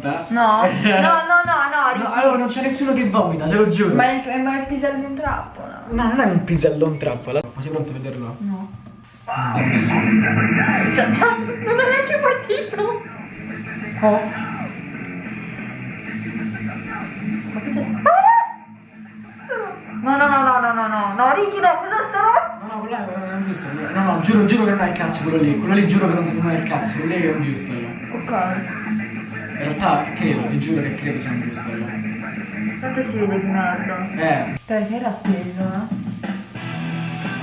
pronta? No, no, no, no, no, No, allora non c'è nessuno che vomita, te lo giuro. Ma il, ma il pisello di un trappola. No, non è un pisello un trappola. Ma sei pronto a vederlo? No. Cioè, cioè, non è neanche partito. Oh. Ma cosa sta? No, no, no, no, no, no, no, no, Ricky, no, cosa sta roba? No, no, quello è non ho visto. No, no, giuro, giuro che non è il cazzo quello lì. Quello lì giuro che non, non è il cazzo, quello lì che è un giusto io. Ok. In realtà credo, ti giuro che credo sia un giusto io. Tanto si vede che merda. Eh. Perché era appeso, eh?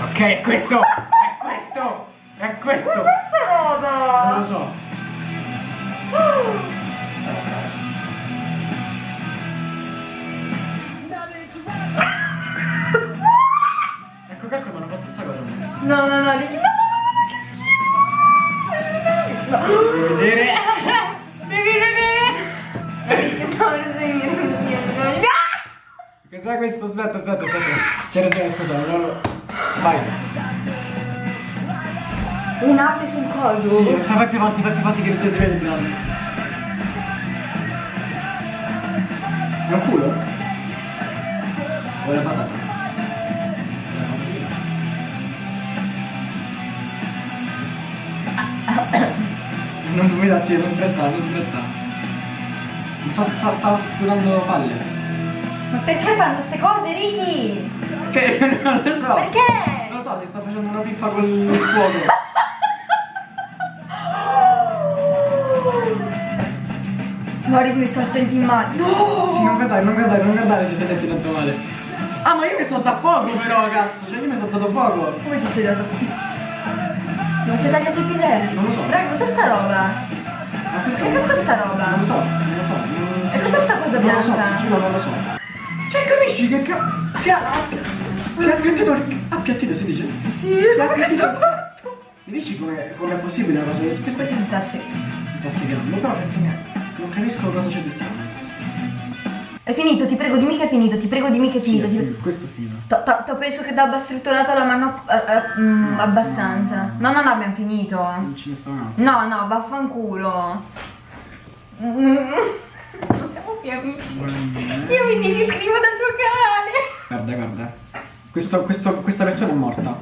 Ok, è questo! È questo! È questo! Cos'è sta roba? Non lo so. Cos'è questo? Aspetta, aspetta, aspetta. C'è ragione, scusa, non lo... Vai. Un'ape sul coso. Sì, aspetta, vai più avanti, vai più avanti che non ti si vede più avanti. È un culo? O la patata? Non vomita, sì, non sbretta, non sbretta. Mi sta, sta, sta sputando palle. Ma perché fanno queste cose, Ricky? Che non lo so. Perché? Non lo so, si sta facendo una pippa col fuoco. No, Ricky, mi sto sentendo male. No! Sì, non guardare, non guardare, non guardare se ti senti tanto male. Ah, ma io mi sono dato fuoco però, cazzo. Cioè, io mi sono dato fuoco. Come ti sei dato qui? Non sei tagliato i piselli? Non lo so. Raga, cos'è sta roba? Ma Che cazzo è sta roba? Non lo so, non lo so. Non... E cos'è sta cosa Non lo so, bianca? ti giuro, non lo so. Cioè, capisci che ca... Si è... Si è appiattito il... Appiattito si dice? Sì, Si è appiattito... Mi dici com'è, com'è possibile una cosa del Questo Questo si sta se... si sta segando, però non capisco cosa c'è di strano. È finito, ti prego, dimmi che è finito, ti prego, dimmi che è Sì, finito. è ti- finito, questo è finito. T'ho- penso che ti abbia strittolato la mano eh, eh, mm, abbastanza. No, no, no, abbiamo finito. Non ce ne sta un altro. No, no, vaffanculo. Mm, Non siamo più amici. Io mi disiscrivo dal tuo canale. Guarda, guarda. Questo, questo, questa persona è morta.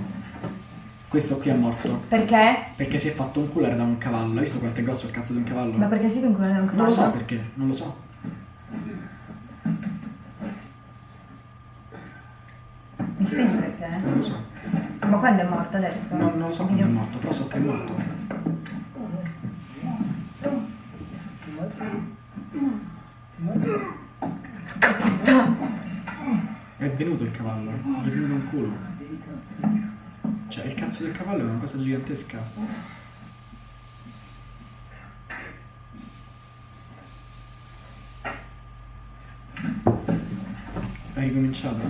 Questo qui è morto. Perché? Perché si è fatto un culo da un cavallo. Hai visto quanto è grosso il cazzo di un cavallo? Ma perché siete un culo di un cavallo? Non lo so perché, non lo so. Mi spieghi perché? Non lo so. Ma quando è morto adesso? Non, non lo so quando è morto, però so che è morto. È venuto il cavallo, gli è venuto un culo. Cioè, il cazzo del cavallo è una cosa gigantesca. Hai ricominciato?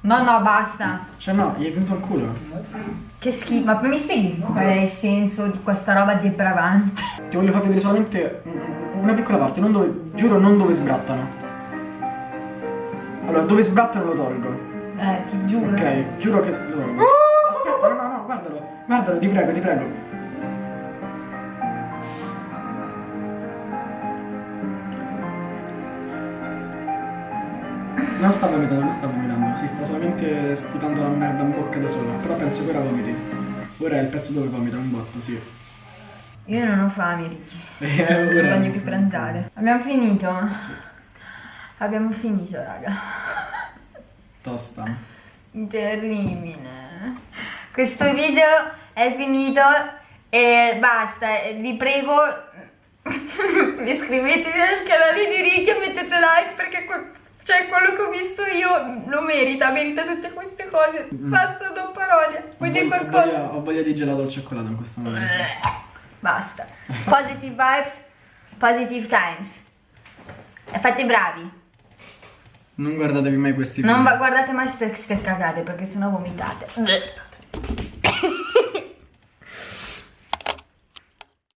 No, no, basta. Cioè no, gli è venuto un culo. Che schifo. Ma mi spieghi qual è il senso di questa roba depravante? Ti voglio far vedere solamente un- una piccola parte, non dove, giuro non dove sbrattano. Allora, dove sbrattano lo tolgo. Eh, ti giuro. Ok, giuro che lo tolgo. Aspetta, no, no, no, guardalo. Guardalo, ti prego, ti prego. Non sta vomitando, non sta vomitando, si sta solamente sputando la merda in bocca da sola. Però penso che ora vomiti. Ora è il pezzo dove vomita, un botto, sì. Io non ho fame, Ricky. Eh, Non ora- voglio più pranzare. Abbiamo finito? Abbiamo finito, raga. Tosta. Terribile. Questo video è finito e basta. Vi prego, iscrivetevi al canale di Ricky e mettete like perché cioè, quello che ho visto io lo merita, merita tutte queste cose. Mm. Basta, non parole. Vuoi dire Ho voglia- qualcosa? Ho voglia di gelato al cioccolato in questo momento. Basta. Positive vibes, positive times. E fate bravi. Non guardatevi mai questi video. Non guardate mai ste, ste cagate perché sennò vomitate.